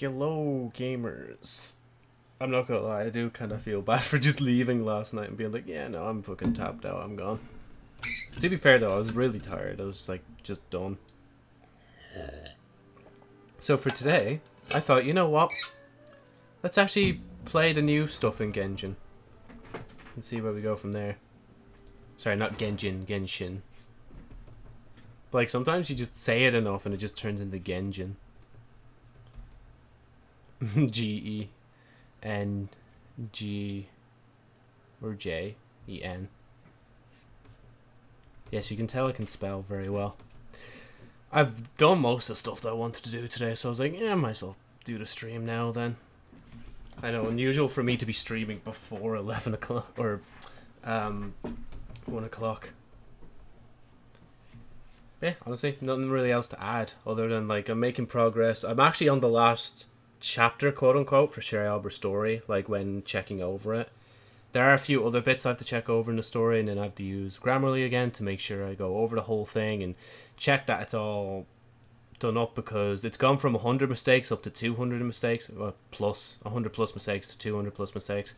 Hello, gamers. I'm not gonna lie, I do kind of feel bad for just leaving last night and being like, yeah, no, I'm fucking tapped out, I'm gone. To be fair though, I was really tired. I was like, just done. So for today, I thought, you know what? Let's actually play the new stuff in Genshin. And see where we go from there. Sorry, not Genjin, Genshin. But like sometimes you just say it enough and it just turns into Genjin. G E N G or J E N. Yes, you can tell I can spell very well. I've done most of the stuff that I wanted to do today, so I was like, yeah, I might as well do the stream now then. I know, unusual for me to be streaming before 11 o'clock, or um, 1 o'clock. Yeah, honestly, nothing really else to add, other than, like, I'm making progress. I'm actually on the last chapter, quote unquote, for Sherry Albert's story, like when checking over it. There are a few other bits I have to check over in the story, and then I have to use Grammarly again to make sure I go over the whole thing and check that it's all done up because it's gone from 100 mistakes up to 200 mistakes, well, plus 100 plus mistakes to 200 plus mistakes.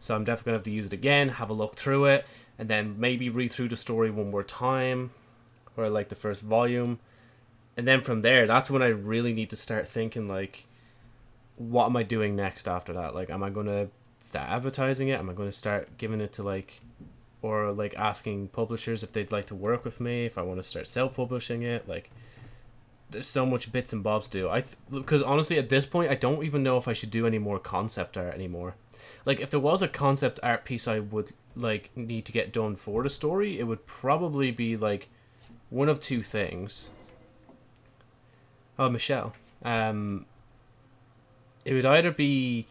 So I'm definitely going to have to use it again, have a look through it, and then maybe read through the story one more time, or like the first volume. And then from there, that's when I really need to start thinking like, what am I doing next after that? Like, am I going to start advertising it? Am I going to start giving it to like, or like asking publishers if they'd like to work with me? If I want to start self-publishing it, like, there's so much bits and bobs to do. I because honestly, at this point, I don't even know if I should do any more concept art anymore. Like, if there was a concept art piece I would like need to get done for the story, it would probably be like one of two things. Oh, Michelle. Um, it would either be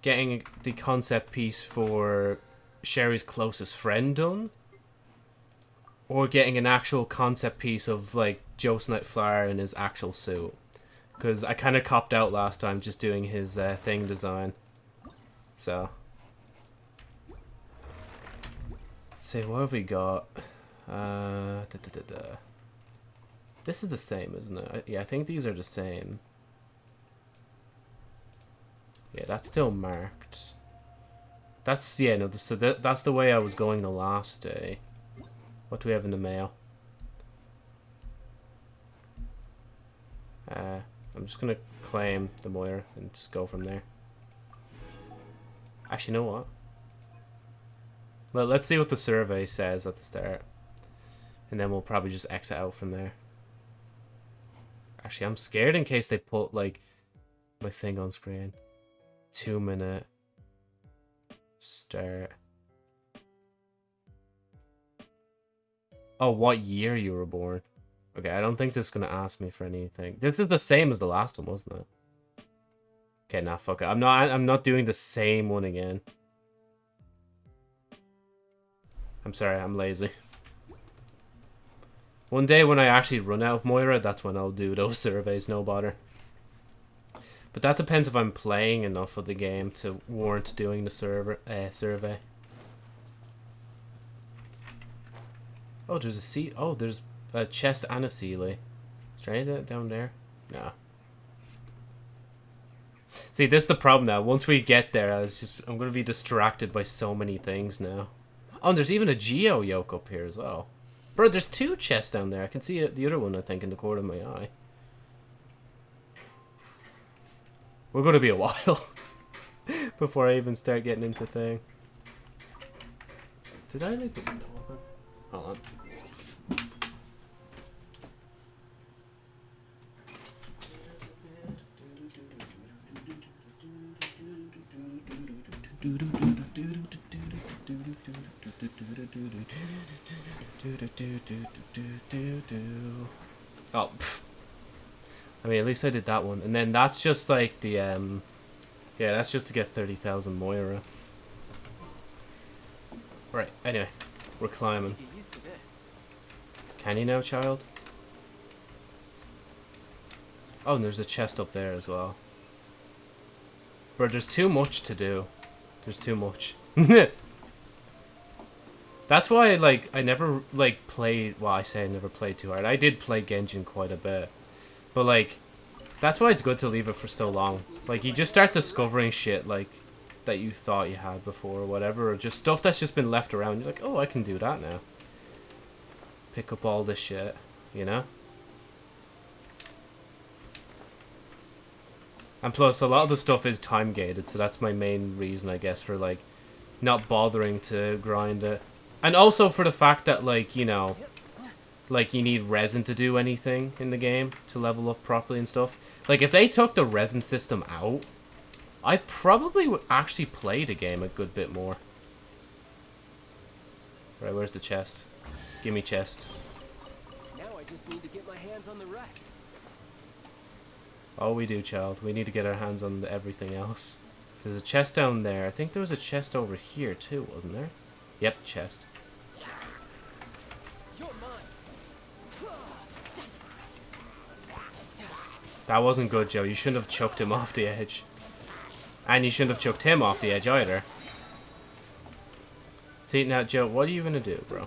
getting the concept piece for Sherry's closest friend done, or getting an actual concept piece of like Joe Nightflower in his actual suit. Because I kind of copped out last time just doing his uh, thing design. So. Let's see, what have we got? Uh, da, da, da, This is the same, isn't it? Yeah, I think these are the same. Yeah, that's still marked. That's, yeah, no, so that, that's the way I was going the last day. What do we have in the mail? Uh, I'm just going to claim the Mora and just go from there. Actually, you know what? Let, let's see what the survey says at the start. And then we'll probably just exit out from there. Actually, I'm scared in case they put, like, my thing on screen two minute start. Oh, what year you were born? Okay, I don't think this is gonna ask me for anything. This is the same as the last one, wasn't it? Okay, nah, fuck it. I'm not. I'm not doing the same one again. I'm sorry, I'm lazy. One day when I actually run out of Mora, that's when I'll do those surveys, no bother. But that depends if I'm playing enough of the game to warrant doing the server uh, survey. Oh, there's a seat. Oh, there's a chest and a Seelie. Is there anything down there? No. See, this is the problem now. Once we get there, I was just I'm gonna be distracted by so many things now. Oh, there's even a Geo yoke up here as well. Bro, there's two chests down there. I can see the other one, I think, in the corner of my eye. We're going to be a while before I even start getting into thing. Did I leave the window open? Hold on. Oh. I mean, at least I did that one. And then that's just like the, um... Yeah, that's just to get 30,000 Mora. Right, anyway. We're climbing. Can you now, child? Oh, and there's a chest up there as well. But there's too much to do. There's too much. That's why, like, I never, like, played... Well, I say I never played too hard. I did play Genshin quite a bit. But, like, That's why it's good to leave it for so long. Like, you just start discovering shit, like, that you thought you had before or whatever, or just stuff that's just been left around. You're like, oh, I can do that now. Pick up all this shit, you know? And plus, a lot of the stuff is time gated, so that's my main reason, I guess, for, like, not bothering to grind it. And also for the fact that, like, you know, like, you need resin to do anything in the game to level up properly and stuff. Like, if they took the resin system out, I probably would actually play the game a good bit more. Right, where's the chest? Give me chest. Now I just need to get my hands on the rest. Oh, we do, child. We need to get our hands on everything else. There's a chest down there. I think there was a chest over here, too, wasn't there? Yep, chest. That wasn't good, Joe. You shouldn't have chucked him off the edge. And you shouldn't have chucked him off the edge either. See, now, Joe, what are you going to do, bro?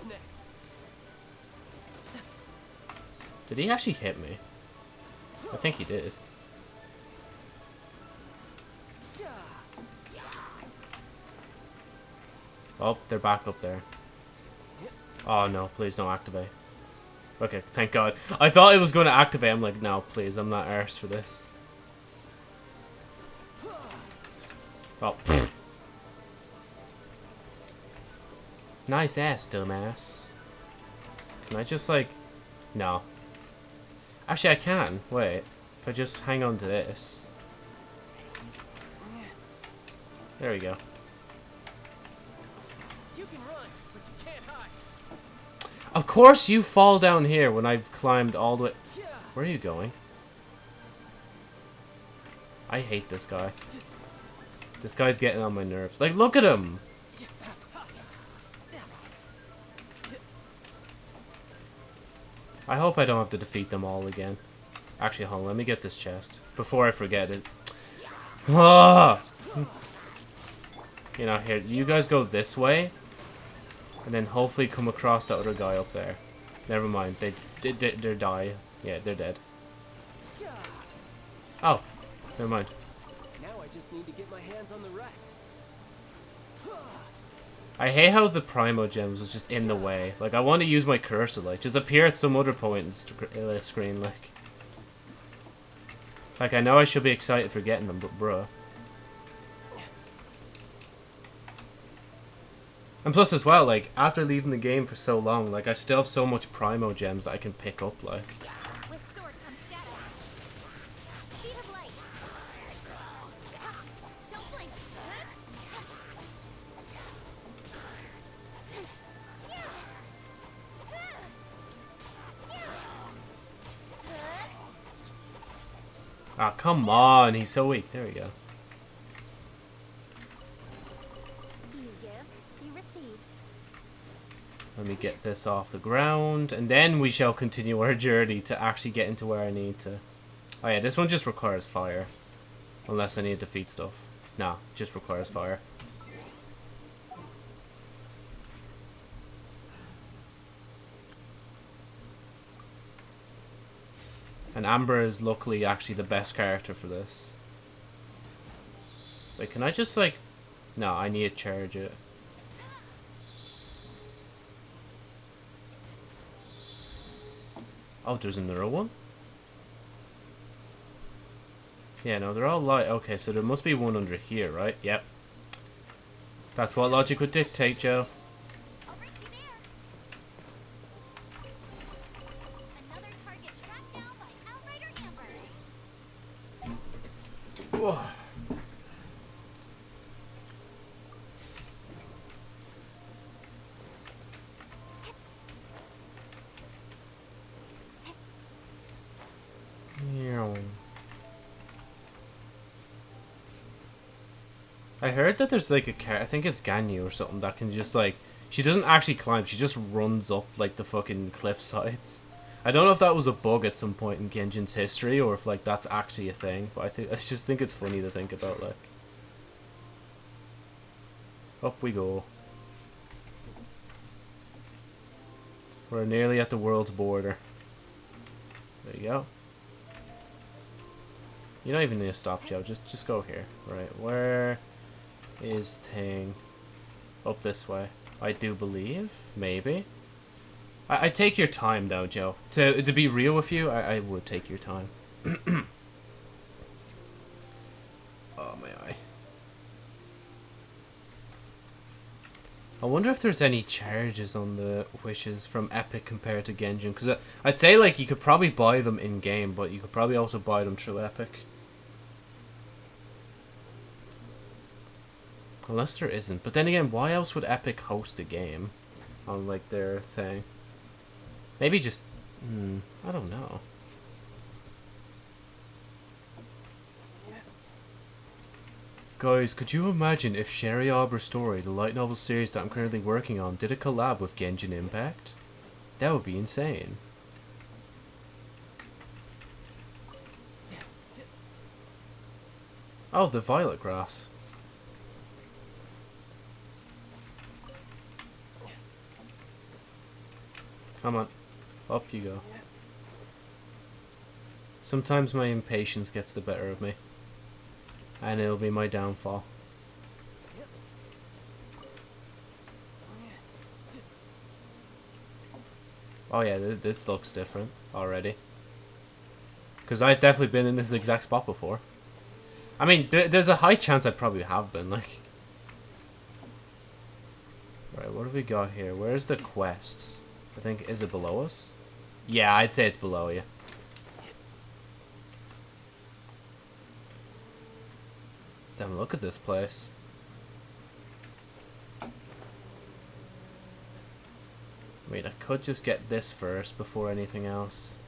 Did he actually hit me? I think he did. Oh, they're back up there. Oh no, please don't activate. Okay, thank god. I thought it was going to activate. I'm like, no, please, I'm not arse for this. Oh, pfft. Nice ass, dumbass. Can I just, like... No. Actually, I can. Wait. If I just hang on to this. There we go. Course you fall down here when I've climbed all the way... Where are you going? I hate this guy. This guy's getting on my nerves. Like, look at him! I hope I don't have to defeat them all again. Actually, hold on, let me get this chest. Before I forget it. Ah! You know, here, you guys go this way. And then hopefully come across the other guy up there. Never mind, they, they, they, they're die. Yeah, they're dead. Oh, never mind. Now I just need to get my hands on the rest. I hate how the Primo Gems was just in the way. Like, I want to use my cursor, like, just appear at some other point in the uh, screen, like. Like, I know I should be excited for getting them, but bruh. And plus as well, like, after leaving the game for so long, like, I still have so much Primo Gems that I can pick up, like. With sword comes shadow. Speed of light. Don't blink. Ah, come on, he's so weak. There we go. Get this off the ground, and then we shall continue our journey to actually get into where I need to. Oh yeah, this one just requires fire. Unless I need to feed stuff. Nah, just requires fire. And Amber is luckily actually the best character for this. Wait, can I just like... No, I need to charge it. Oh, there's another one? Yeah, no, they're all light. Okay, so there must be one under here, right? Yep. That's what logic would dictate, Joe. Heard that there's like a car, I think it's Ganyu or something that can just like, she doesn't actually climb, she just runs up like the fucking cliff sides. I don't know if that was a bug at some point in Genjin's history or if like that's actually a thing, but I think I just think it's funny to think about like. Up we go. We're nearly at the world's border. There you go. You don't even need to stop, Joe. Just just go here. Right. Where is thing? Up this way. I do believe. Maybe. I, I take your time though, Joe. To to be real with you, I, I would take your time. oh my eye. I wonder if there's any charges on the wishes from Epic compared to Genjin, because uh, I'd say like you could probably buy them in game, but you could probably also buy them through Epic. Unless there isn't. But then again, why else would Epic host a game on like their thing? Maybe just hmm, I don't know. Guys, could you imagine if Sherry Arbor Story, the light novel series that I'm currently working on, did a collab with Genshin Impact? That would be insane. Oh, the violet grass. Come on. Up you go. Sometimes my impatience gets the better of me. And it'll be my downfall. Oh yeah, th this looks different already. Because I've definitely been in this exact spot before. I mean, th there's a high chance I probably have been, like... Right, what have we got here? Where's the quests? I think, is it below us? Yeah, I'd say it's below you. Damn, look at this place. Wait, I could just get this first before anything else.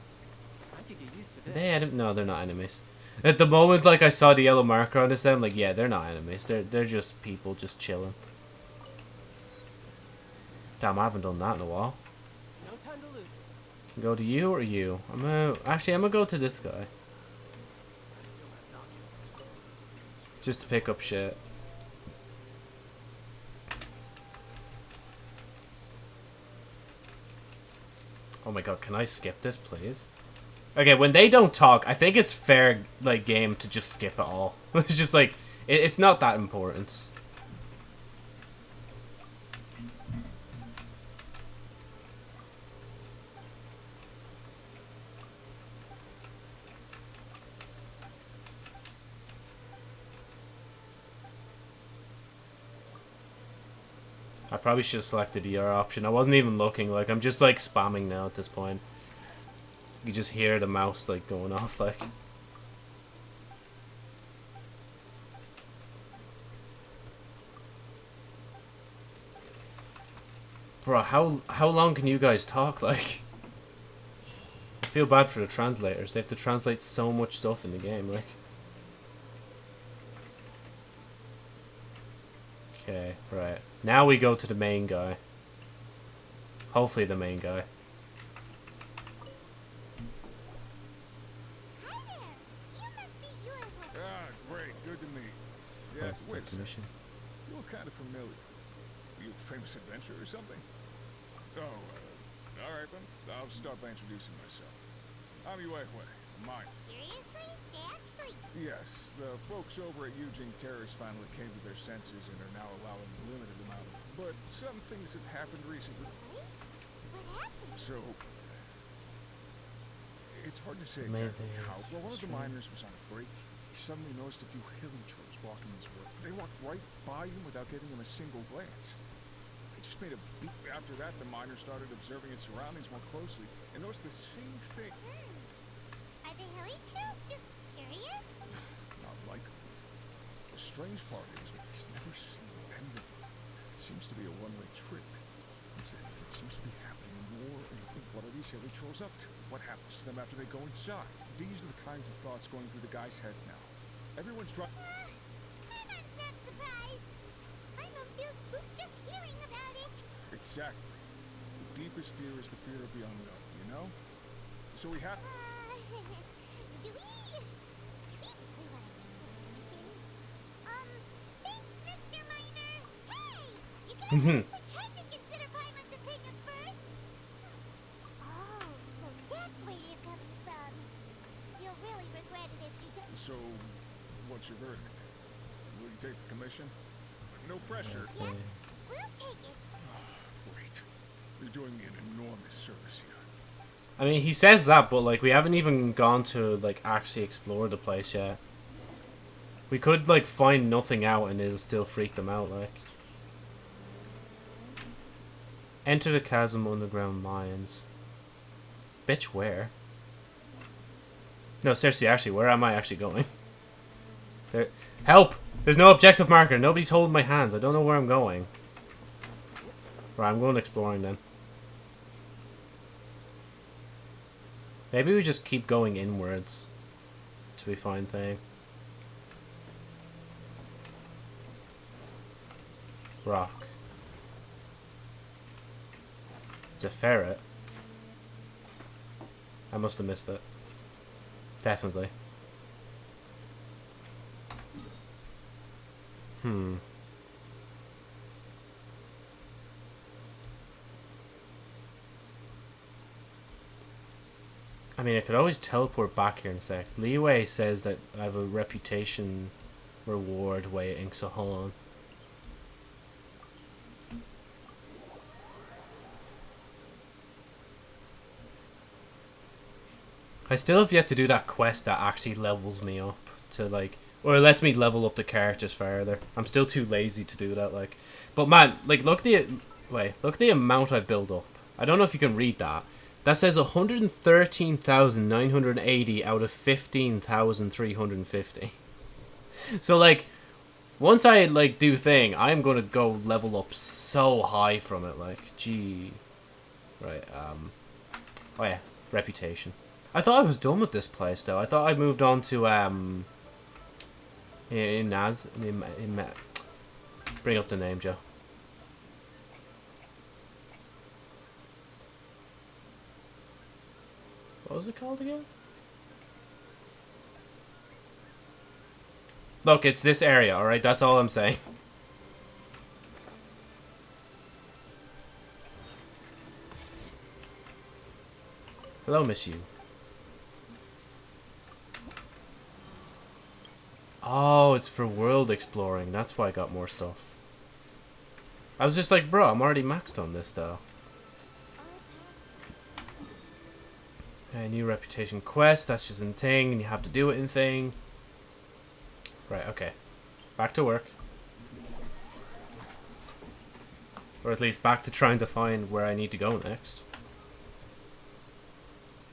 I could get used to this. They en- no, they're not enemies. At the moment, like I saw the yellow marker on this, I'm like, yeah, they're not enemies. They're they're just people just chilling. Damn, I haven't done that in a while. No time to lose. Can go to you or you. I'm gonna actually I'm gonna go to this guy just to pick up shit. Oh my god, can I skip this, please? Okay, when they don't talk, I think it's fair, like, game to just skip it all. it's just like, it, it's not that important. Probably should have selected the ER option. I wasn't even looking. Like, I'm just, like, spamming now at this point. You just hear the mouse, like, going off, like... Bro, how how long can you guys talk, like? I feel bad for the translators. They have to translate so much stuff in the game, like. Okay, right. Now we go to the main guy. Hopefully the main guy. Hi there. You must be you as well. Ah, great. Good to meet you. Yeah, Quest wait a mission. You look kind of familiar. You a famous adventurer or something? Oh, uh, all right then. I'll start by introducing myself. I'm Yue Hui, a miner. Seriously? They actually Yes, the folks over at Yujing Terrace finally came to their senses and are now allowing a limited amount of But some things have happened recently, What? What happened? so... It's hard to say exactly they how, but one of the restrain- miners was on a break. He suddenly noticed a few hilichurls walking his work. They walked right by him without giving him a single glance. He just made a beat. After that, the miner started observing his surroundings more closely and noticed the same thing. Hmm. Are the hilly trails just curious? Not likely. The strange part is that he's never seen the end of it. Seems to be a one-way trip. It seems to be happening more and what are these hilichurls up to? What happens to them after they go inside? These are the kinds of thoughts going through the guys' heads now. Everyone's trying. Uh, I'm not surprised. I don't feel spooked just hearing about it. Exactly. The deepest fear is the fear of the unknown, you know? So we have. Uh, don't. So, what's your verdict? Will you take the commission? No pressure. Yep, we'll take it. Great. You're doing me an enormous service here. I mean, he says that, but like we haven't even gone to like actually explore the place yet. We could like find nothing out and it'll still freak them out. Like, enter the chasm underground mines. Bitch, where? No, seriously, actually, where am I actually going? There, help! There's no objective marker. Nobody's holding my hand. I don't know where I'm going. Right, I'm going exploring then. Maybe we just keep going inwards till we find thing. Rock. It's a ferret. I must have missed it. Definitely. Hmm. I mean, I could always teleport back here in a sec. Liyue says that I have a reputation reward waiting, so hold on. I still have yet to do that quest that actually levels me up to like, or lets me level up the characters further. I'm still too lazy to do that. Like, but man, like look the wait, look the amount I've built up. I don't know if you can read that. That says 113,980 out of 15,350. So like, once I like do thing, I'm gonna go level up so high from it. Like, gee, right. Um, oh yeah, reputation. I thought I was done with this place though. I thought I moved on to um. In, Naz, in, in, in bring up the name, Joe. What was it called again? Look, it's this area, alright? That's all I'm saying. Hello, Miss You. Oh, it's for world exploring. That's why I got more stuff. I was just like, bro, I'm already maxed on this, though. A new reputation quest. That's just in thing, and you have to do it in thing. Right, okay. Back to work. Or at least back to trying to find where I need to go next.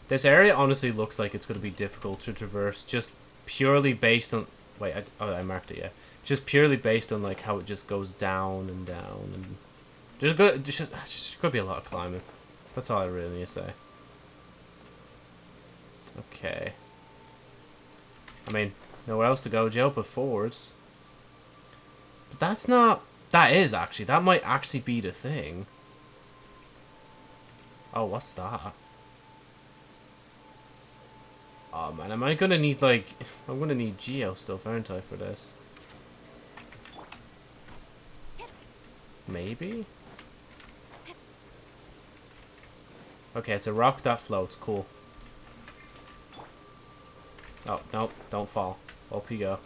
This area honestly looks like it's going to be difficult to traverse just purely based on... Wait, I, oh, I marked it, yeah. Just purely based on like how it just goes down and down. and There's going to just could be a lot of climbing. That's all I really need to say. Okay. I mean, nowhere else to go, Joe, but forwards. But that's not... That is, actually. That might actually be the thing. Oh, what's that? Oh, man. Am I to need, like... I'm to need Geo stuff, aren't I, for this? Maybe? Okay, it's a rock that floats. Cool. Oh, nope, don't fall. Up you go.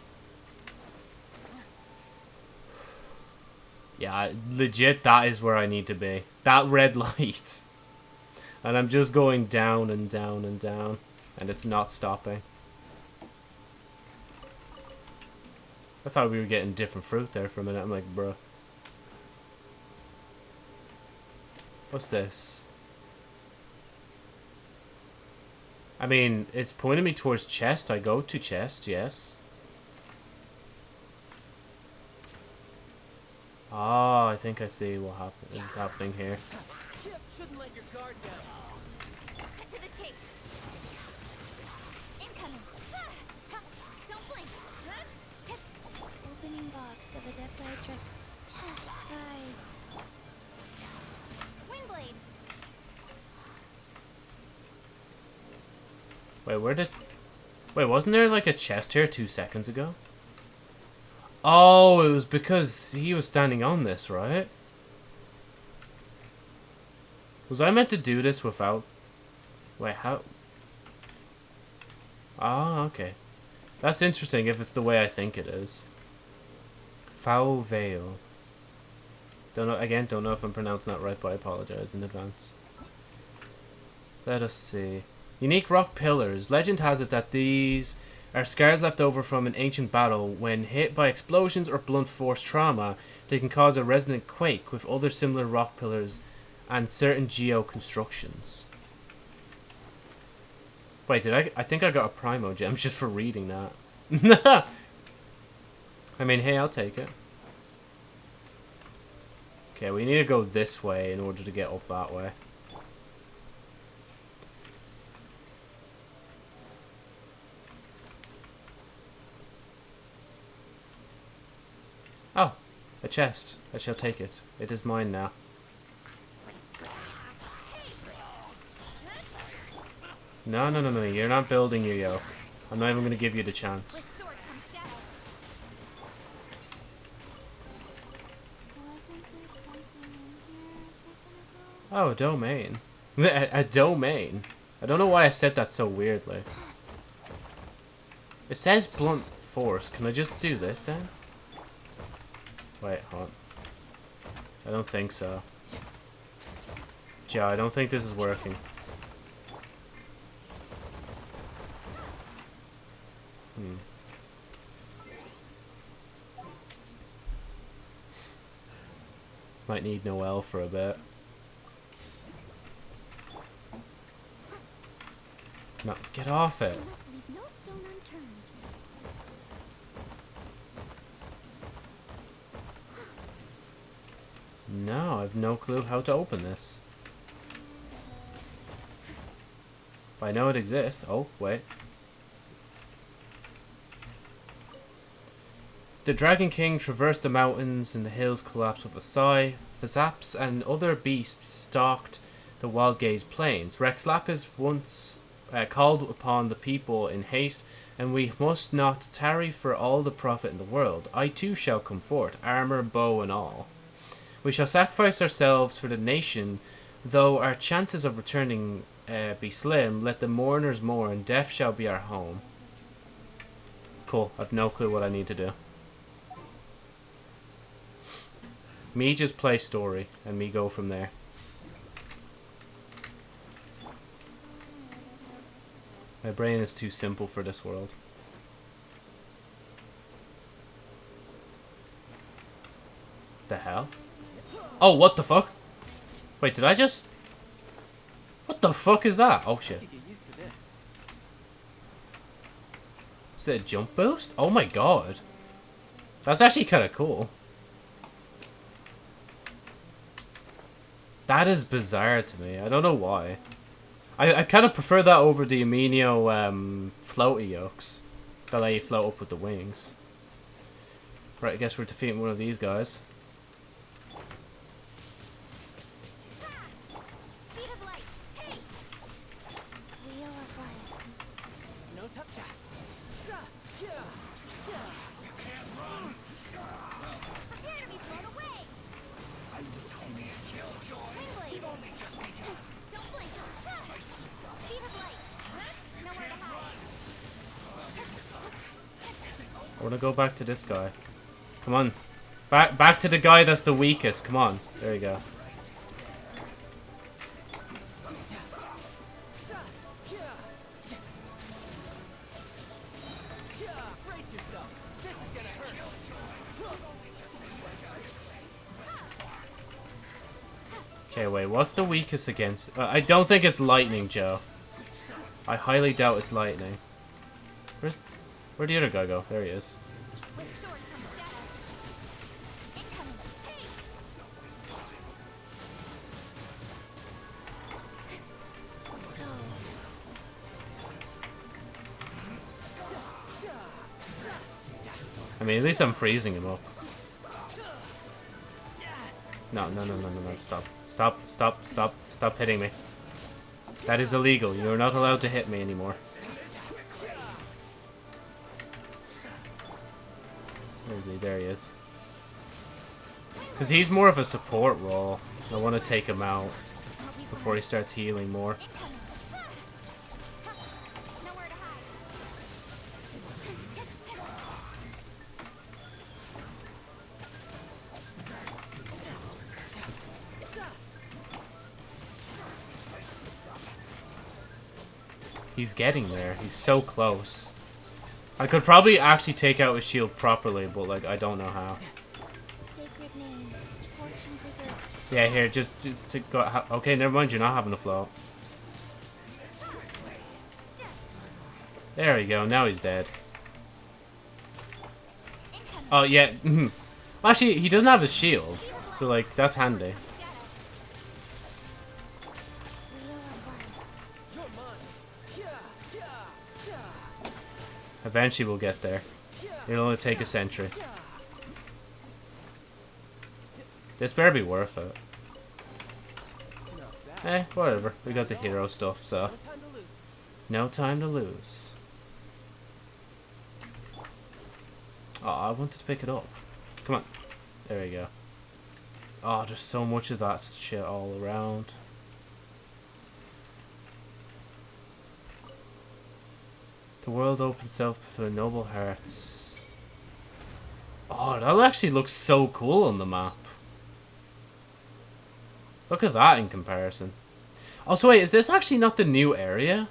Yeah, legit, that is where I need to be. That red light. And I'm just going down and down and down. And it's not stopping. I thought we were getting different fruit there for a minute. I'm like, bruh. What's this? I mean, it's pointing me towards chest. I go to chest, yes. Oh, I think I see what happen is happening here. Chip shouldn't let your guard down. Cut to the chase. Incoming. Ah, Don't blink. Opening box of Adepti Guys. Windblade. Wait, where did... Wait, wasn't there like a chest here two seconds ago? Oh, it was because he was standing on this, right? Was I meant to do this without... Wait, how... Ah, okay. That's interesting if it's the way I think it is. Foul Vale. Don't know again, don't know if I'm pronouncing that right, but I apologize in advance. Let us see. Unique rock pillars. Legend has it that these are scars left over from an ancient battle. When hit by explosions or blunt force trauma, they can cause a resonant quake with other similar rock pillars and certain geo constructions. Wait, did I? I think I got a primo gem just for reading that. I mean, hey, I'll take it. Okay, we need to go this way in order to get up that way. Oh, a chest. I shall take it. It is mine now. No, no, no, no. You're not building your yoke. I'm not even going to give you the chance. Oh, domain. A, a domain. I don't know why I said that so weirdly. It says blunt force. Can I just do this then? Wait, hold. I don't think so. Joe, I don't think this is working. Hmm. Might need Noelle for a bit. No, get off it. No stone unturned. No, clue how to open this. I know it exists. Oh, wait. The Dragon King traversed the mountains and the hills collapsed with a sigh. Phasaps and other beasts stalked the wild gaze plains. Rex Lapis once uh, called upon the people in haste, and we must not tarry for all the profit in the world. I too shall come forth, armor, bow, and all. We shall sacrifice ourselves for the nation, though our chances of returning uh, be slim. Let the mourners mourn, death shall be our home. Cool, I've no clue what I need to do. Me just play story, and me go from there. My brain is too simple for this world. The hell? Oh, what the fuck? Wait, did I just... What the fuck is that? Oh shit. Get used to this. Is it a jump boost? Oh my god. That's actually kind of cool. That is bizarre to me. I don't know why. I, I kind of prefer that over the Anemo um, floaty yokes. That let you float up with the wings. Right, I guess we're defeating one of these guys. Speed of light. Hey! Wheel of life. No tough chat. Za, yeah, yeah. Prepare to be blown away! Wing blade. Don't blink. Ha! Speed of light. Nowhere to hide. I want to go back to this guy. Come on. Back back to the guy that's the weakest. Come on. There you go. Okay, wait. What's the weakest against? Uh, I don't think it's lightning, Joe. I highly doubt it's lightning. Where's where'd the other guy go? There he is. I mean, at least I'm freezing him up. No, no, no, no, no, no. Stop. Stop, stop, stop, stop hitting me. That is illegal. You're not allowed to hit me anymore. There he is. Because he's more of a support role. I want to take him out before he starts healing more. He's getting there. He's so close. I could probably actually take out his shield properly, but like I don't know how. Sacred name, fortune preserver. Yeah, here, just, just to go. Okay, never mind. You're not having a float. There we go. Now he's dead. Oh yeah. mhm. Actually, he doesn't have a shield, so like that's handy. Eventually, we'll get there. It'll only take a century. This better be worth it. Eh, whatever. We got the hero stuff, so No time to lose. Oh, I wanted to pick it up. Come on. There we go. Oh, there's so much of that shit all around. The world opens itself to noble hearts. Oh, that actually looks so cool on the map. Look at that in comparison. Also, wait, is this actually not the new area?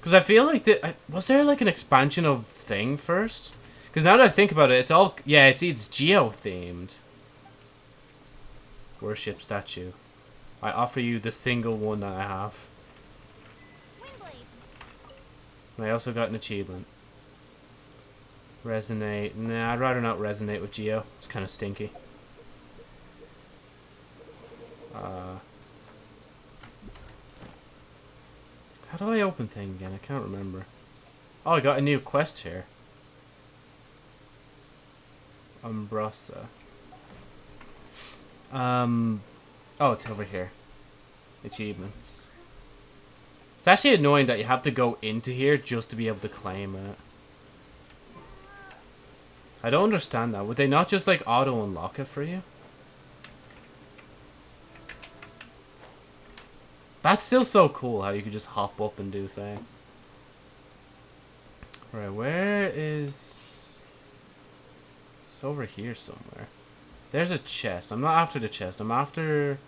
Because I feel like the, was there like an expansion of thing first? Because now that I think about it, it's all yeah. I see, it's geo themed. Worship statue. I offer you the single one that I have. I also got an achievement. Resonate. Nah, I'd rather not resonate with Geo. It's kind of stinky. Uh, how do I open thing again? I can't remember. Oh, I got a new quest here. Umbrasa. Um, oh, it's over here. Achievements. It's actually annoying that you have to go into here just to be able to claim it. I don't understand that. Would they not just like auto unlock it for you? That's still so cool how you could just hop up and do things. Right, where is... It's over here somewhere. There's a chest. I'm not after the chest. I'm after...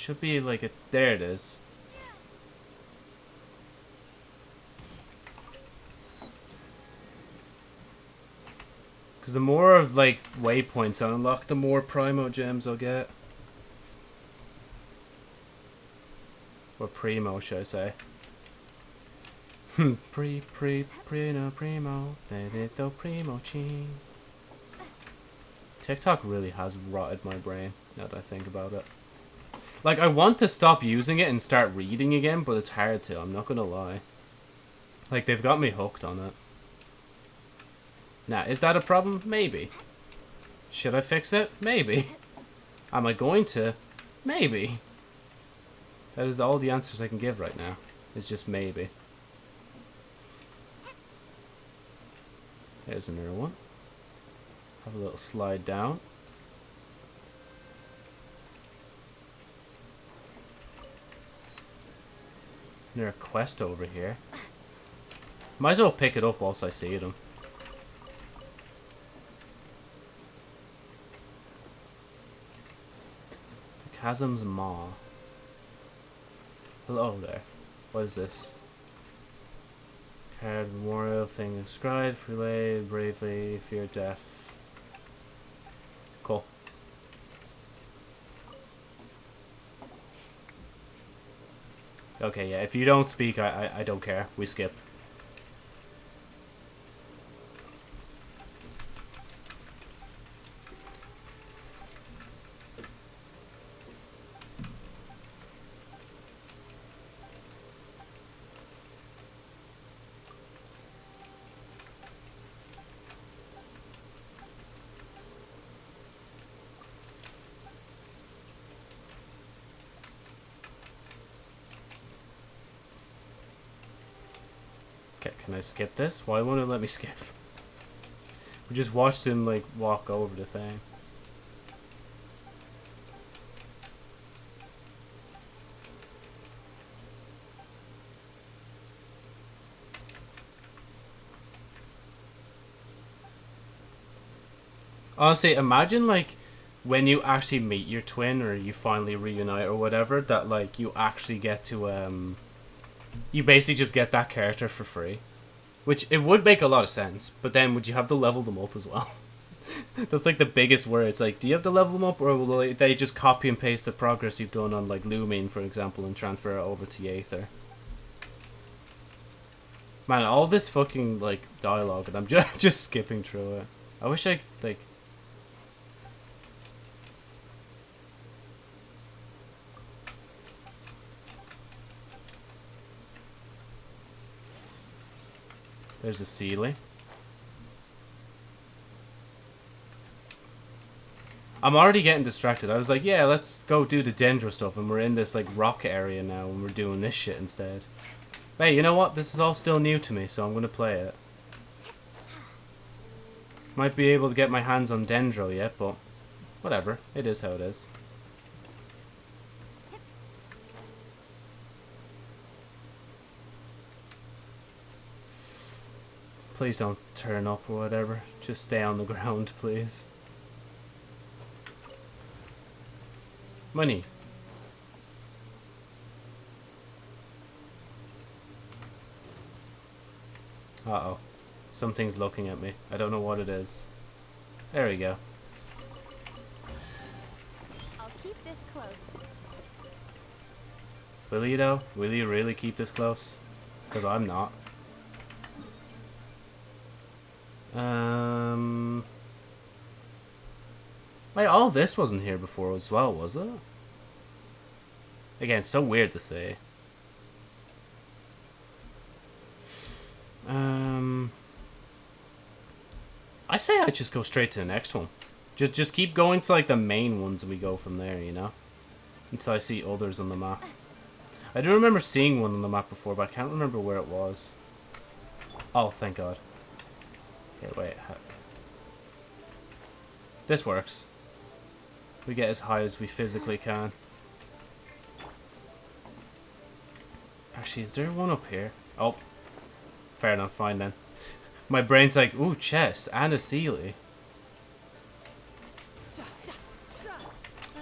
Should be like a... There it is. Because the more, like, waypoints I unlock, the more Primo gems I'll get. Or Primo, should I say. Hmm, pre, pre, primo, primo, dedito primo ching. TikTok really has rotted my brain, now that I think about it. Like, I want to stop using it and start reading again, but it's hard to, I'm not gonna lie. Like, they've got me hooked on it. Now, is that a problem? Maybe. Should I fix it? Maybe. Am I going to? Maybe. That is all the answers I can give right now. It's just maybe. There's another one. Have a little slide down. There's a quest over here. Might as well pick it up whilst I see them. The Chasm's Maw. Hello there. What is this? Card memorial thing inscribed, relay, bravely, fear death. Cool. Okay, yeah, if you don't speak, I, I, I don't care. We skip. Okay, can I skip this? Why won't it let me skip? We just watched him, like, walk over the thing. Honestly, imagine, like, when you actually meet your twin or you finally reunite or whatever, that, like, you actually get to, um you basically just get that character for free. Which, it would make a lot of sense, but then would you have to level them up as well? That's like the biggest worry. It's like, do you have to level them up, or will they, just copy and paste the progress you've done on like Lumine, for example, and transfer it over to Aether? Man, all this fucking like dialogue, and I'm just just skipping through it. I wish I like. There's a Seelie. I'm already getting distracted. I was like, yeah, let's go do the Dendro stuff, and we're in this like rock area now, and we're doing this shit instead. Hey, you know what? This is all still new to me, so I'm gonna play it. Might be able to get my hands on Dendro yet, but whatever. It is how it is. Please don't turn up or whatever. Just stay on the ground, please. Money. Uh-oh. Something's looking at me. I don't know what it is. There we go. I'll keep this close. Will you though? Will you really keep this close? Because I'm not. Um... Wait, all this wasn't here before as well, was it? Again, so weird to say. Um... I say I just go straight to the next one. Just, just keep going to like the main ones and we go from there, you know? Until I see others on the map. I do remember seeing one on the map before, but I can't remember where it was. Oh, thank God. Okay, wait. This works. We get as high as we physically can. Actually, is there one up here? Oh. Fair enough, fine then. My brain's like, ooh, chest and a Seelie.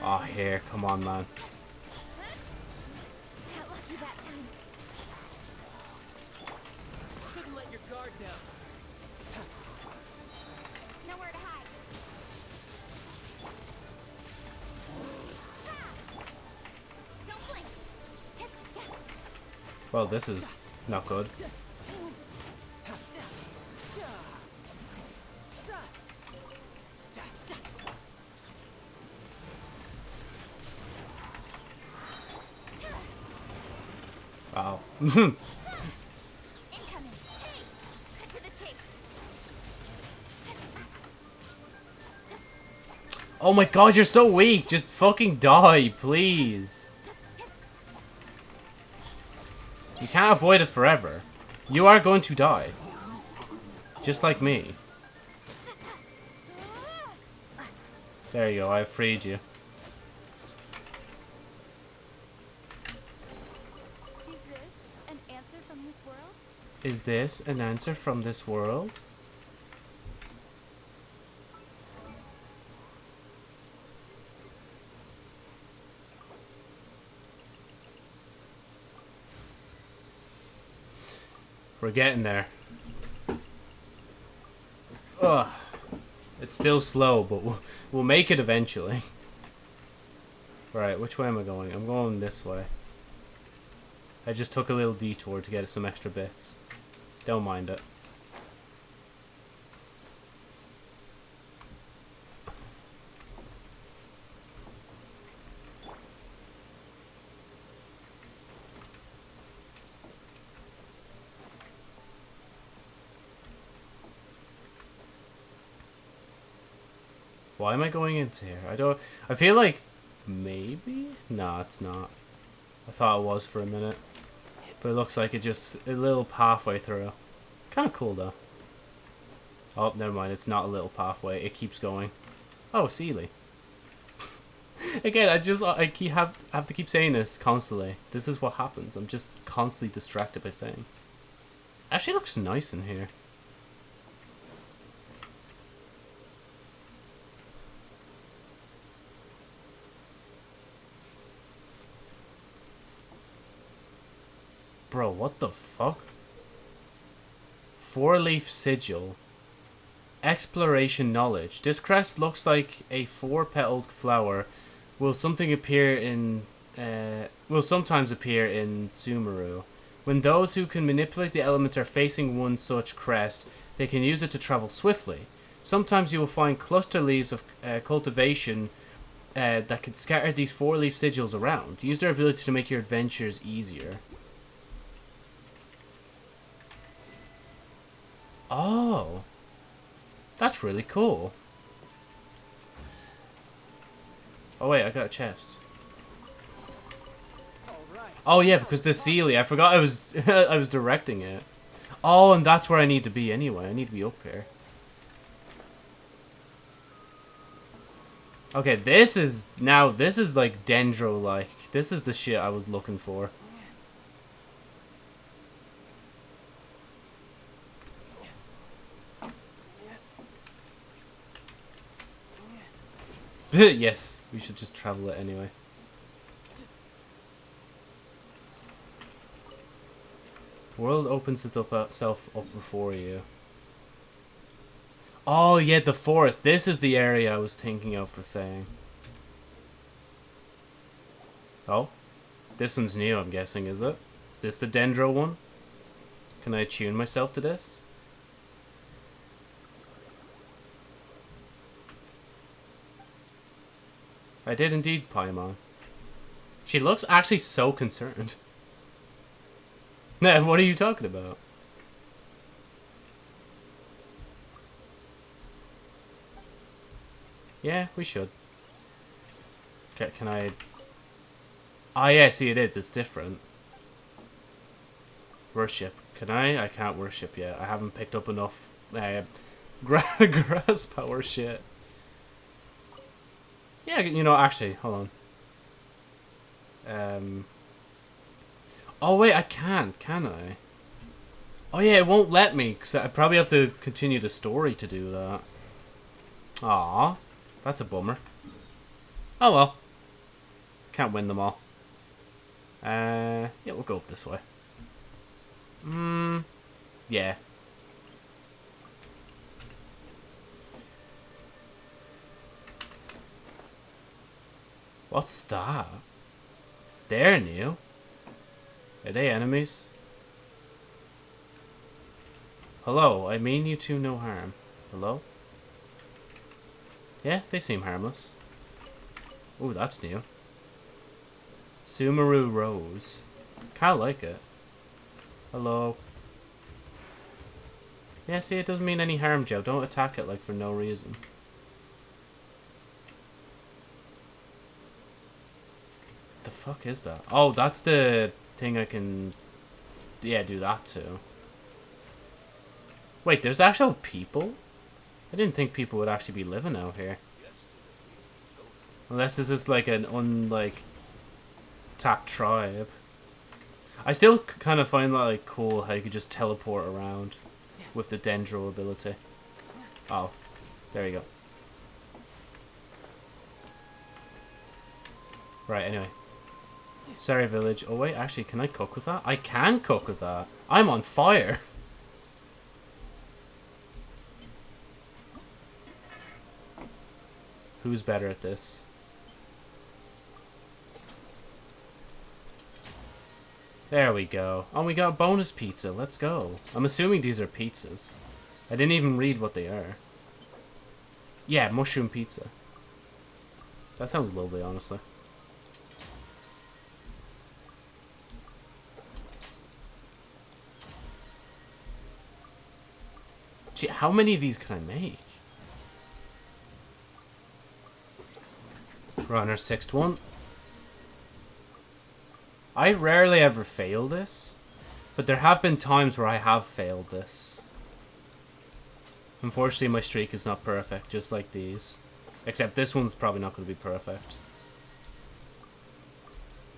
Oh, here, come on, man. Well, this is not good. Wow. Chase. oh my god, you're so weak. Just fucking die, please. Can't avoid it forever. You are going to die. Just like me. There you go, I freed you. Is this an answer from this world? We're getting there. Ugh. It's still slow, but we'll, we'll make it eventually. Right, which way am I going? I'm going this way. I just took a little detour to get some extra bits. Don't mind it. Am I going into here? I don't. I feel like maybe. No, it's not. I thought it was for a minute, but it looks like it just a little pathway through. Kind of cool though. Oh, never mind. It's not a little pathway. It keeps going. Oh, Seelie. Again, I just I keep have have to keep saying this constantly. This is what happens. I'm just constantly distracted by things. Actually, looks nice in here. Bro, the fuck? Four leaf sigil. Exploration knowledge. This crest looks like a four petaled flower. Will something appear in. Uh, will sometimes appear in Sumeru. When those who can manipulate the elements are facing one such crest, they can use it to travel swiftly. Sometimes you will find cluster leaves of uh, cultivation uh, that can scatter these four leaf sigils around. Use their ability to make your adventures easier. Oh. That's really cool. Oh wait, I got a chest. Oh yeah, because the Seelie, I forgot I was I was directing it. Oh, and that's where I need to be anyway. I need to be up here. Okay, this is now this is like dendro like. This is the shit I was looking for. yes, we should just travel it anyway. World opens uh, itself up, up before you. Oh yeah, the forest. This is the area I was thinking of for thing. Oh, this one's new. I'm guessing, is it? Is this the Dendro one? Can I tune myself to this? I did indeed, Paimon. She looks actually so concerned. Nah, what are you talking about? Yeah, we should. Can, can I... Ah, yeah, see, it is. It's different. Worship. Can I? I can't worship yet. I haven't picked up enough uh, gra grass power shit. Yeah, you know, actually, hold on. Um... Oh, wait, I can't, can I? Oh, yeah, it won't let me, because I probably have to continue the story to do that. Aw, that's a bummer. Oh, well. Can't win them all. Uh, yeah, we'll go up this way. Hmm, yeah. What's that? They're new. Are they enemies? Hello, I mean you two no harm. Hello? Yeah, they seem harmless. Ooh, that's new. Sumeru Rose. Kinda like it. Hello. Yeah, see, it doesn't mean any harm, Joe. Don't attack it, like, for no reason. The fuck is that? Oh, that's the thing I can... Yeah, do that too. Wait, there's actual people? I didn't think people would actually be living out here. Unless this is like an unlike tapped tribe. I still kind of find that like cool how you could just teleport around with the Dendro ability. Oh, there you go. Right, anyway. Sorry, village. Oh wait, actually, can I cook with that? I can cook with that. I'm on fire. Who's better at this? There we go. Oh, we got bonus pizza. Let's go. I'm assuming these are pizzas. I didn't even read what they are. Yeah, mushroom pizza. That sounds lovely, honestly. Gee, how many of these can I make? We're on our sixth one. I rarely ever fail this, but there have been times where I have failed this. Unfortunately, my streak is not perfect, just like these. Except this one's probably not going to be perfect.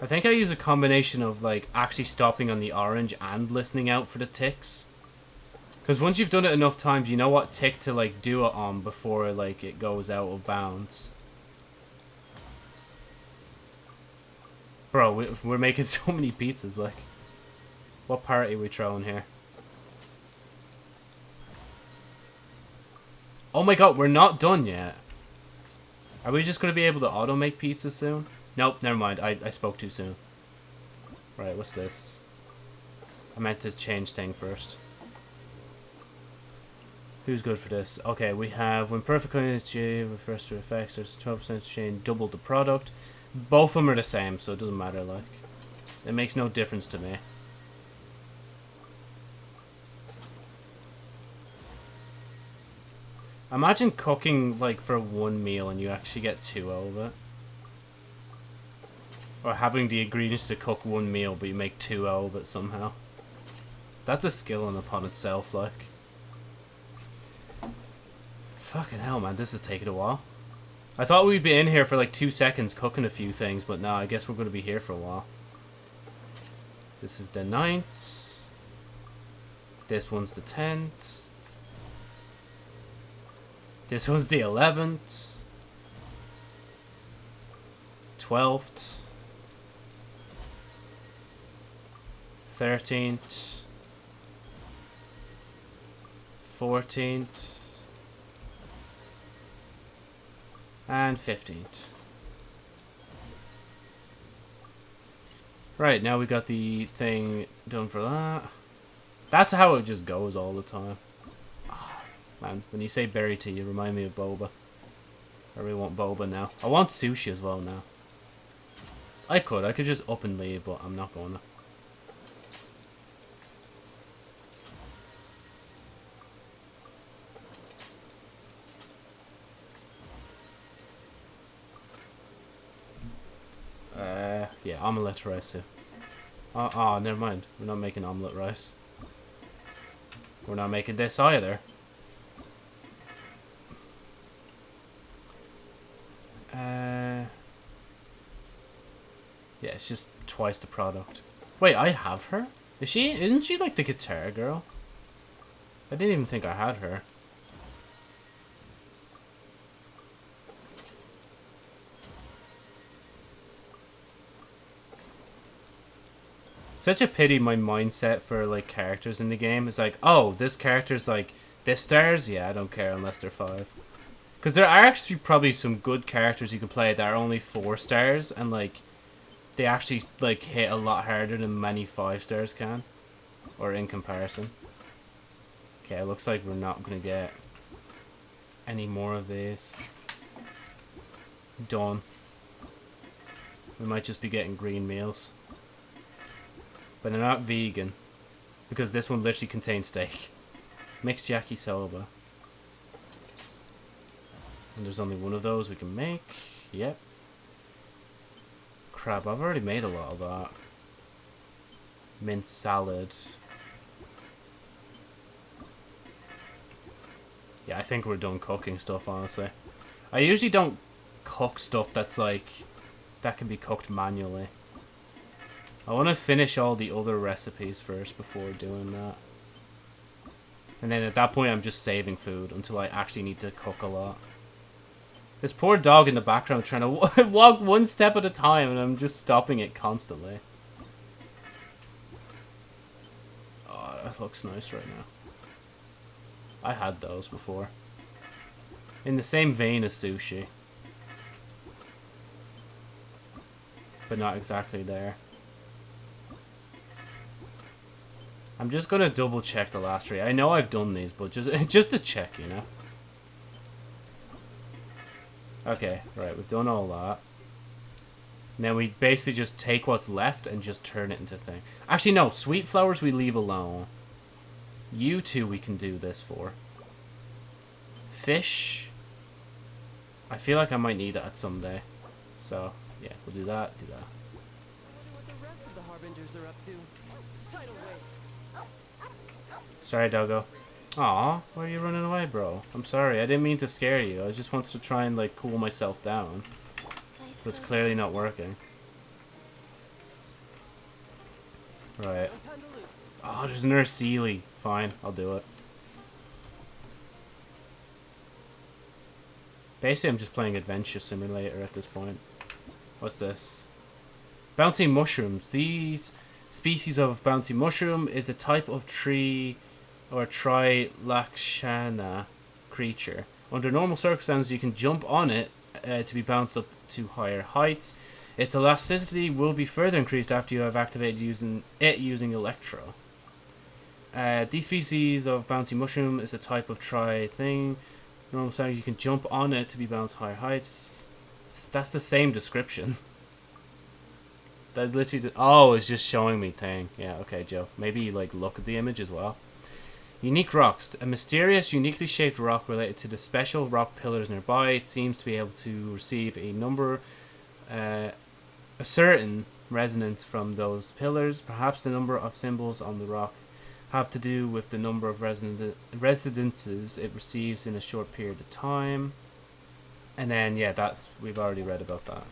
I think I use a combination of, like, actually stopping on the orange and listening out for the ticks. Because once you've done it enough times, you know what tick to, like, do it on before, like, it goes out of bounds. Bro, we, we're making so many pizzas, like. What party we throwing here? Oh my god, we're not done yet. Are we just going to be able to auto-make pizza soon? Nope, never mind. I, I spoke too soon. Right, what's this? I meant to change thing first. Who's good for this? Okay, we have when perfect energy refers to effects, there's 12% change, double the product. Both of them are the same, so it doesn't matter, like. It makes no difference to me. Imagine cooking, like, for one meal and you actually get two out of it. Or having the ingredients to cook one meal, but you make two out of it somehow. That's a skill in upon itself, like. Fucking hell, man, this is taking a while. I thought we'd be in here for like two seconds cooking a few things, but no, I guess we're going to be here for a while. This is the ninth. This one's the tenth. This one's the eleventh. Twelfth. Thirteenth. Fourteenth. And 15th. Right, now we got the thing done for that. That's how it just goes all the time. Man, when you say berry tea, you remind me of boba. I really want boba now. I want sushi as well now. I could. I could just up and leave, but I'm not going to. Yeah, omelette rice too. Oh, oh, never mind. We're not making omelette rice. We're not making this either. Uh, yeah, it's just twice the product. Wait, I have her? Is she? Isn't she like the guitar girl? I didn't even think I had her. Such a pity my mindset for like characters in the game is like oh this character's like this stars? Yeah i don't care unless they're five. Because there are actually probably some good characters you can play that are only four stars and like they actually like hit a lot harder than many five stars can. Or in comparison. Okay it looks like we're not gonna get any more of these. Done. We might just be getting green meals but they're not vegan. Because this one literally contains steak. Mixed yakisoba. And there's only one of those we can make. Yep. Crap, I've already made a lot of that. Mint salad. Yeah, I think we're done cooking stuff, honestly. I usually don't cook stuff that's like... That can be cooked manually. I want to finish all the other recipes first before doing that. And then at that point, I'm just saving food until I actually need to cook a lot. This poor dog in the background trying to walk one step at a time, and I'm just stopping it constantly. Oh, that looks nice right now. I had those before. In the same vein as sushi. But not exactly there. I'm just gonna double check the last three. I know I've done these, but just just to check, you know. Okay, right, we've done all that. Now we basically just take what's left and just turn it into thing. Actually, no, sweet flowers we leave alone. You two we can do this for. Fish. I feel like I might need that someday. So, yeah, we'll do that, do that. I wonder what the rest of the Harbingers are up to. Tidal wave. Sorry, Doggo. Aw, why are you running away, bro? I'm sorry, I didn't mean to scare you. I just wanted to try and, like, cool myself down. But it's clearly not working. Right. Oh, there's another Seelie. Fine, I'll do it. Basically, I'm just playing Adventure Simulator at this point. What's this? Bounty mushrooms. These species of bouncy mushroom is a type of tree or trilakshana creature. Under normal circumstances, you can jump on it uh, to be bounced up to higher heights. Its elasticity will be further increased after you have activated using it using Electro. Uh, these species of bouncy mushroom is a type of tri thing. Normal circumstances, you can jump on it to be bounced higher heights. That's the same description. That's literally. The, oh, it's just showing me thing. Yeah, okay, Joe. Maybe like look at the image as well. Unique rocks. A mysterious, uniquely shaped rock related to the special rock pillars nearby. It seems to be able to receive a number, uh, a certain resonance from those pillars. Perhaps the number of symbols on the rock have to do with the number of resident residences it receives in a short period of time. And then, yeah, that's we've already read about that.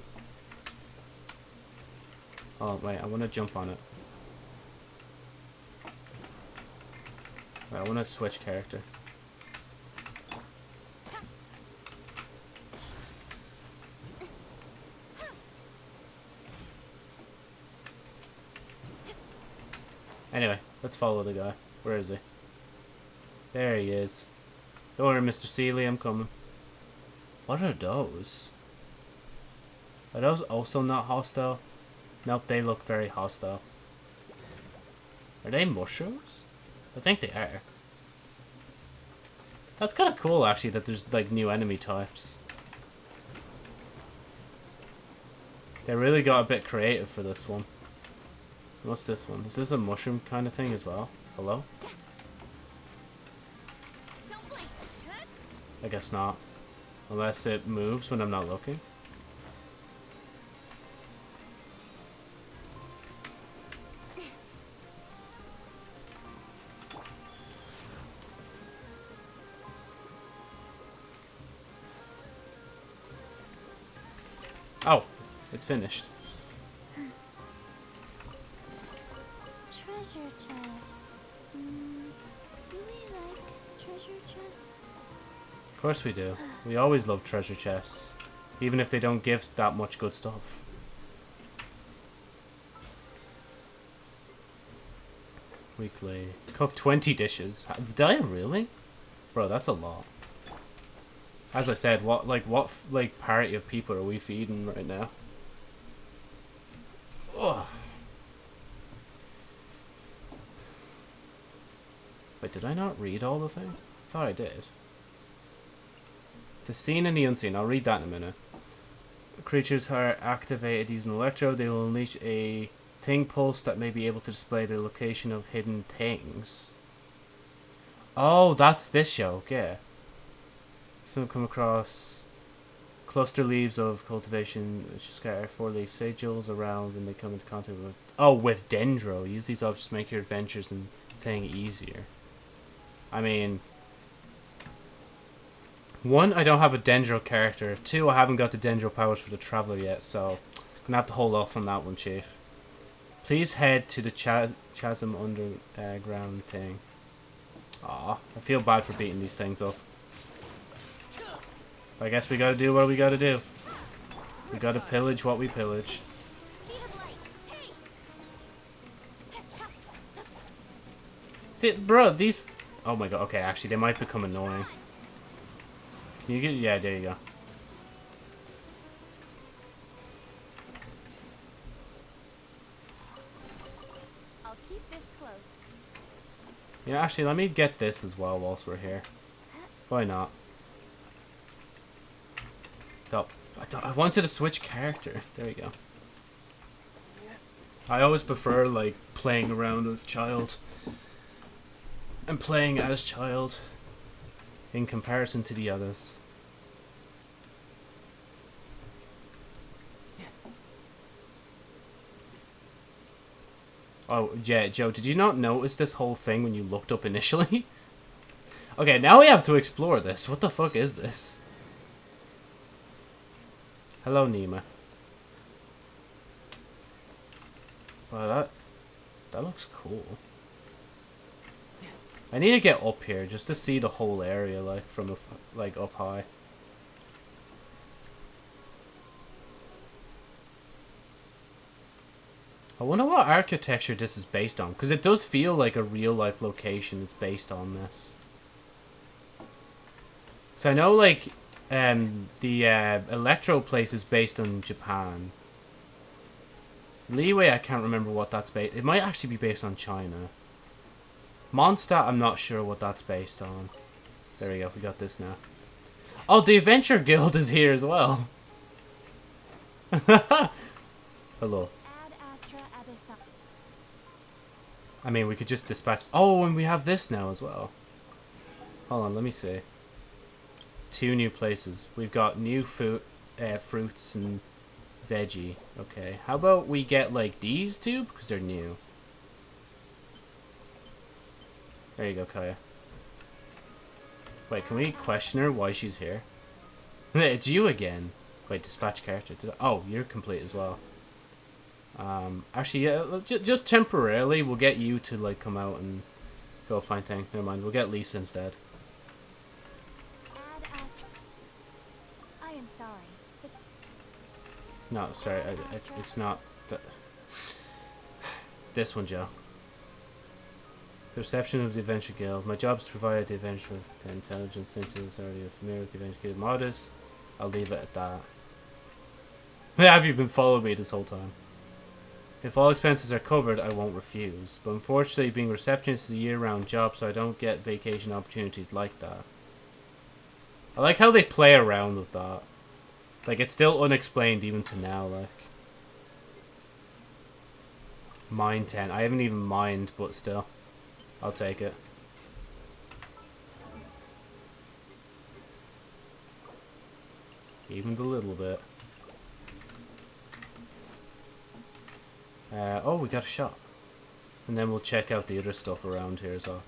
Oh wait, I want to jump on it. I want to switch character. Anyway, let's follow the guy. Where is he? There he is. Don't worry, Mr. Seelie, I'm coming. What are those? Are those also not hostile? Nope, they look very hostile. Are they mushrooms? I think they are. That's kind of cool, actually, that there's like new enemy types. They really got a bit creative for this one. What's this one? Is this a mushroom kind of thing as well? Hello? I guess not. Unless it moves when I'm not looking. Oh, it's finished. Treasure chests. Mm, do we like treasure chests? Of course we do. We always love treasure chests. Even if they don't give that much good stuff. Weekly. Cook 20 dishes. Did I really? Bro, that's a lot. As I said, what like what like party of people are we feeding right now? Ugh. Wait, did I not read all the thing? I thought I did. The seen and the unseen. I'll read that in a minute. Creatures are activated using electro. They will unleash a thing pulse that may be able to display the location of hidden things. Oh, that's this show. Yeah. So come across cluster leaves of cultivation which scatter four leaf sigils around when they come into contact with. Oh, with dendro. Use these objects to make your adventures and thing easier. I mean, one, I don't have a Dendro character. Two, I haven't got the Dendro powers for the Traveler yet, so I'm gonna have to hold off on that one, Chief. Please head to the cha- chasm underground thing. Aw, I feel bad for beating these things up. I guess we gotta do what we gotta do. We gotta pillage what we pillage. Speed of light. Hey! See, bro, these... Oh my god, okay, actually, they might become annoying. Can you get... Yeah, there you go. I'll keep this close. Yeah, actually, let me get this as well whilst we're here. Why not? Oh, I, I wanted to switch character. There we go. I always prefer, like, playing around with Childe. And playing as Childe. In comparison to the others. Oh, yeah, Joe, did you not notice this whole thing when you looked up initially? okay, now we have to explore this. What the fuck is this? Hello, Nima. Wow, that... That looks cool. I need to get up here just to see the whole area, like, from, a like, up high. I wonder what architecture this is based on, because it does feel like a real life location is based on this. So I know, like, um, the uh, Electro place is based on Japan. Liyue, I can't remember what that's based. It might actually be based on China. Mondstadt, I'm not sure what that's based on. There we go, we got this now. Oh, the Adventure Guild is here as well. Hello. I mean, we could just dispatch... Oh, and we have this now as well. Hold on, let me see. Two new places. We've got new food, uh, fruits and veggie. Okay, how about we get, like, these two? Because they're new. There you go, Kaya. Wait, can we question her why she's here? it's you again. Wait, dispatch character. Oh, you're complete as well. Um, actually, yeah, just temporarily, we'll get you to like come out and go find thing. Never mind, we'll get Lisa instead. Ad Astra. I am sorry, No, sorry, I, I, it's not. The, this one, Joe. The reception of the Adventure Guild. My job is to provide the Adventure with the intelligence since it's already familiar with the Adventure Guild modus. I'll leave it at that. Have you been following me this whole time? If all expenses are covered, I won't refuse. But unfortunately, being a receptionist is a year-round job, so I don't get vacation opportunities like that. I like how they play around with that. Like, it's still unexplained even to now, like. Mine 10. I haven't even mined, but still. I'll take it. Even the little bit. Uh, oh, we got a shop. And then we'll check out the other stuff around here as well.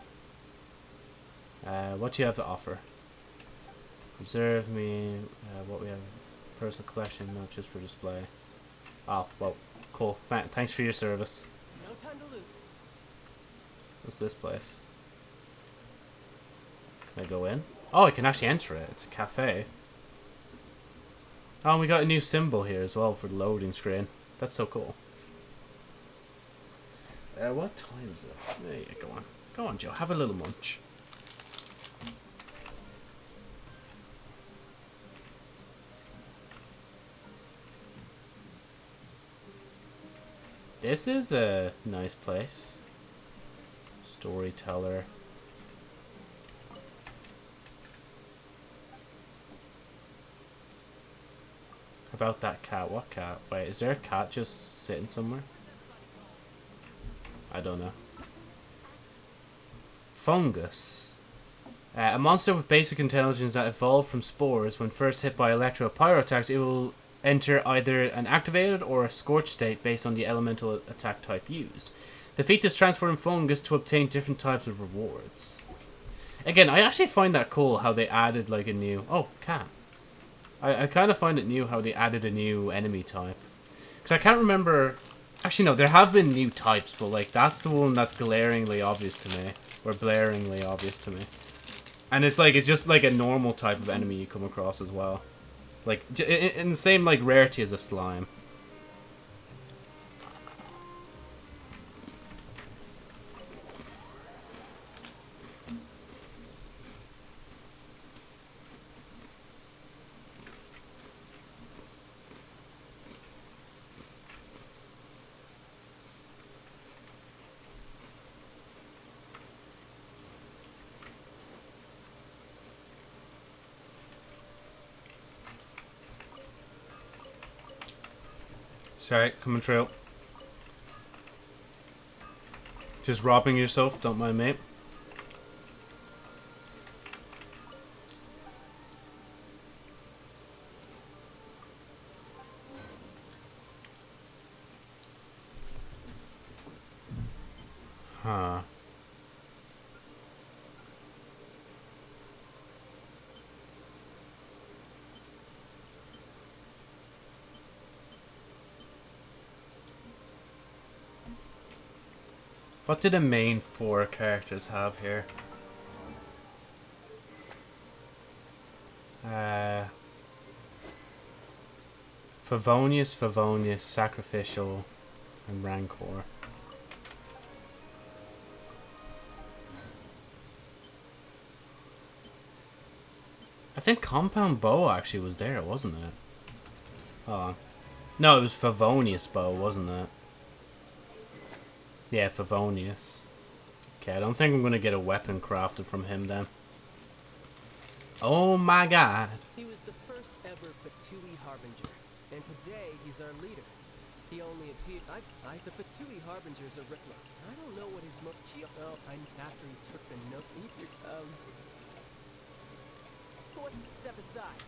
Uh, what do you have to offer? Observe me, uh, what we have, personal collection, not just for display. Oh, well, cool. Th thanks for your service. No time to lose. What's this place? Can I go in? Oh, I can actually enter it. It's a cafe. Oh, and we got a new symbol here as well for the loading screen. That's so cool. Uh, what time is it? There you go on. Go on, Joe. Have a little munch. This is a nice place. Storyteller. About that cat. What cat? Wait, is there a cat just sitting somewhere? I don't know. Fungus. Uh, a monster with basic intelligence that evolved from spores. When first hit by electro Pyro attacks, it will enter either an activated or a scorched state based on the elemental attack type used. Defeat this transformed fungus to obtain different types of rewards. Again, I actually find that cool how they added like a new... Oh, cat. I, I kind of find it new how they added a new enemy type. Because I can't remember... Actually, no, there have been new types, but like that's the one that's glaringly obvious to me. Or blaringly obvious to me. And it's like, it's just like a normal type of enemy you come across as well. Like, in the same like rarity as a slime. Sorry, coming trail. Just robbing yourself, don't mind mate. What do the main four characters have here? Uh, Favonius, Favonius, Sacrificial, And Rancor. I think Compound Bow actually was there, wasn't it? Oh. No, it was Favonius Bow, wasn't it? Yeah, Favonius. Okay, I don't think I'm going to get a weapon crafted from him then. Oh my god. He was the first ever Fatui Harbinger, and today he's our leader. He only appeared. I've, I, the Fatui Harbinger's a Rippler. I don't know what his mo. Oh, I'm after he took the note. Um. Let's step aside.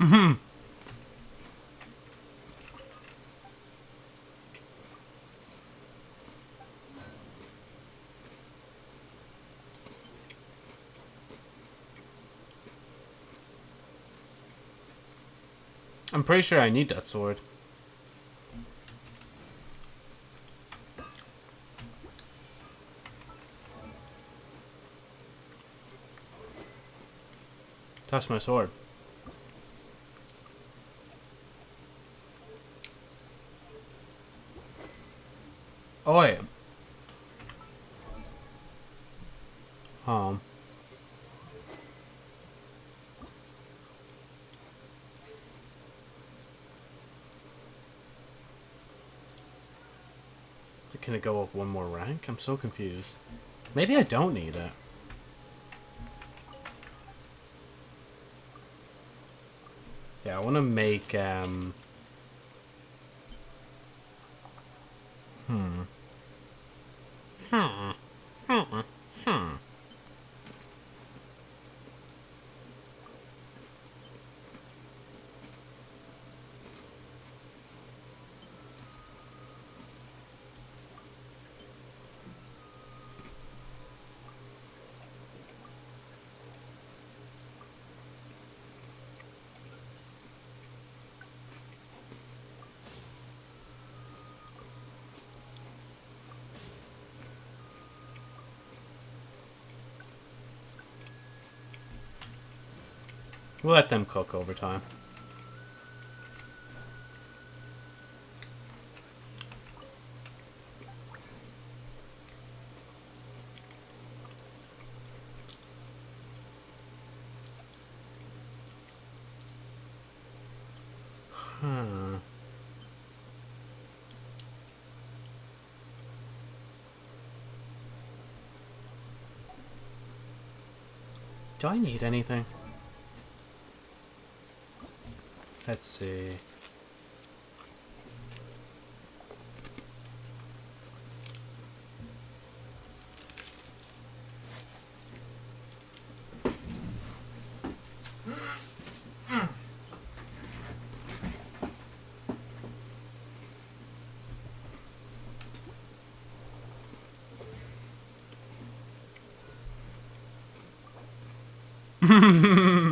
Mhm. I'm pretty sure I need that sword. That's my sword. Oh, wait. Um. Can it go up one more rank? I'm so confused. Maybe I don't need it. Yeah, I want to make, um... Hmm. Hmm. Hmm. Hmm. We'll let them cook over time. Hmm. Do I need anything? Let's see.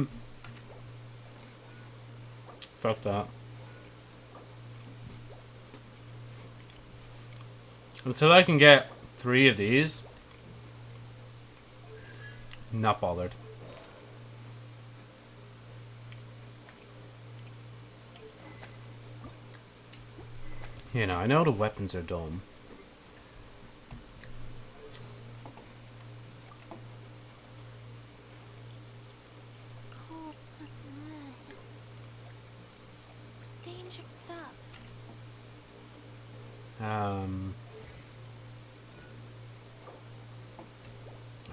That. Until I can get three of these, not bothered. You know, I know the weapons are dumb. Um.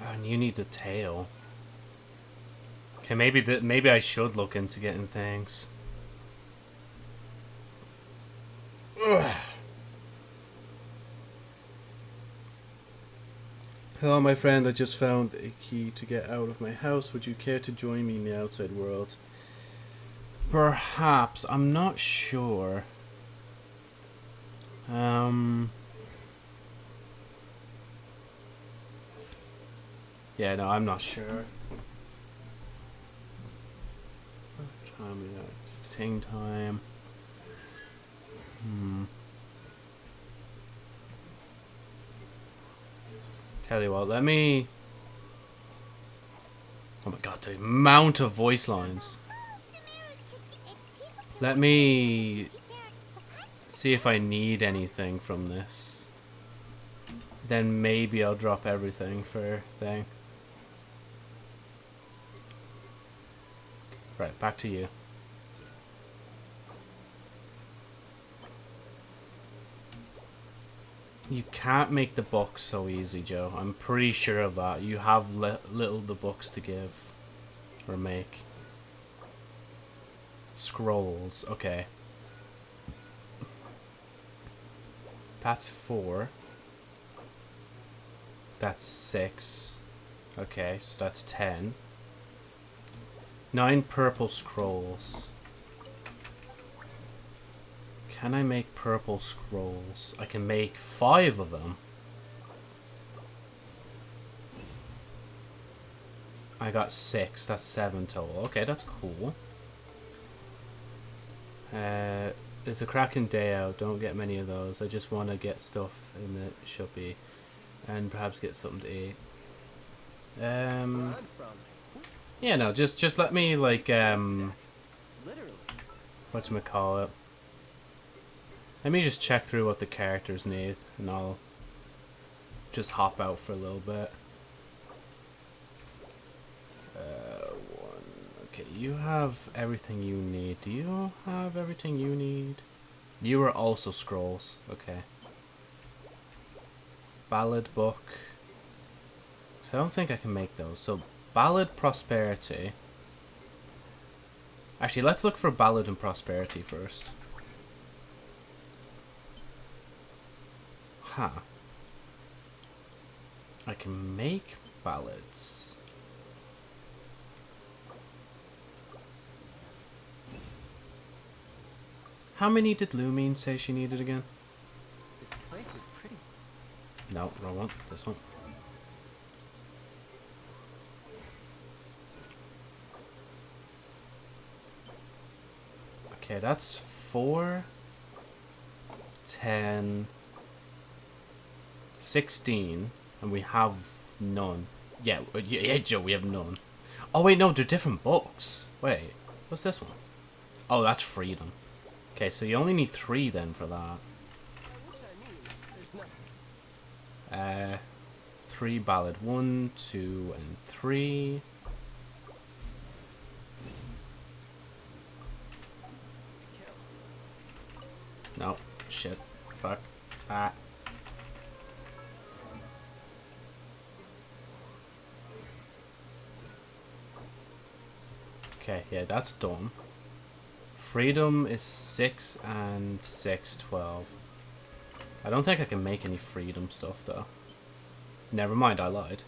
And you need the tail. Okay, maybe that maybe I should look into getting things. Hello, my friend. I just found a key to get out of my house. Would you care to join me in the outside world? Perhaps. I'm not sure. Um. Yeah, no, I'm not sure. Time is it? It's ting time. Hmm. Tell you what, let me. Oh my god, the amount of voice lines. Let me? See if I need anything from this. Then maybe I'll drop everything for thing. Right, back to you. You can't make the books so easy, Joe. I'm pretty sure of that. You have li little the books to give. Or make. Scrolls, okay. That's four. That's six. Okay, so that's ten. Nine purple scrolls. Can I make purple scrolls? I can make five of them. I got six. That's seven total. Okay, that's cool. Uh, it's a cracking day out. Don't get many of those. I just want to get stuff in the shoppy and perhaps get something to eat. Um, yeah, no, just just let me like um, what call it? Let me just check through what the characters need, and I'll just hop out for a little bit. Uh. Okay, you have everything you need. Do you have everything you need? You are also scrolls. Okay. Ballad book. So I don't think I can make those. So ballad prosperity. Actually, let's look for ballad and prosperity first. Huh. I can make ballads. How many did Lumine say she needed again? This place is pretty. No, wrong one. This one. Okay, that's four, ten, sixteen, and we have none. Yeah, yeah, yeah, Joe, we have none. Oh wait, no, they're different books. Wait, what's this one? Oh, that's freedom. Okay, so you only need three then for that. Uh, three ballad. One, two, and three. No, shit, fuck, ah. Okay, yeah, that's done. Freedom is 6 and 6, 12. I don't think I can make any freedom stuff, though. Never mind, I lied.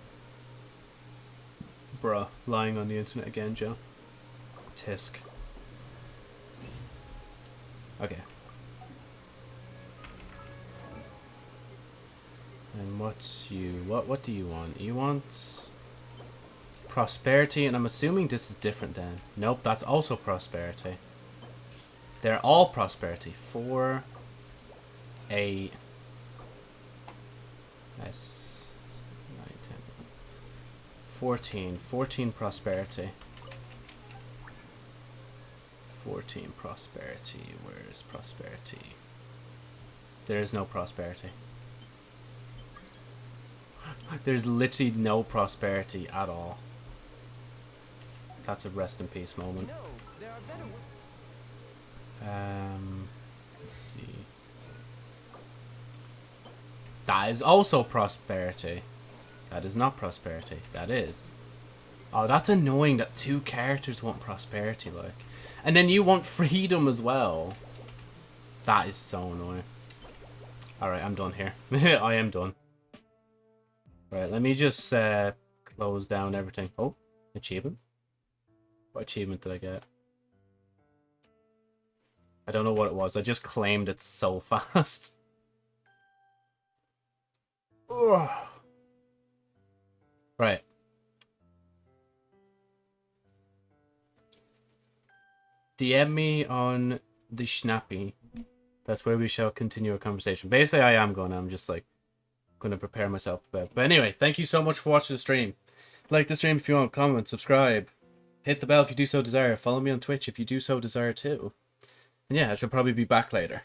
Bruh, lying on the internet again, Joe. Tisk. Okay. And what's you? What what do you want? You want prosperity, and I'm assuming this is different then. Nope, that's also prosperity. They're all prosperity. Four, eight, that's nine, ten, fourteen. Fourteen prosperity. Fourteen prosperity. Where is prosperity? There is no prosperity. There's literally no prosperity at all. That's a rest in peace moment. No, there are better. wa- Um, let's see. That is also prosperity. That is not prosperity. That is. Oh, that's annoying that two characters want prosperity, like. And then you want freedom as well. That is so annoying. Alright, I'm done here. I am done. Right, let me just uh, close down everything. Oh, achievement. What achievement did I get? I don't know what it was. I just claimed it so fast. Right. DM me on the Schnappy. That's where we shall continue our conversation. Basically, I am going. I'm just like going to prepare myself for bed. But anyway, thank you so much for watching the stream. Like the stream if you want, comment, subscribe, hit the bell if you do so desire. Follow me on Twitch if you do so desire too. Yeah, I should probably be back later.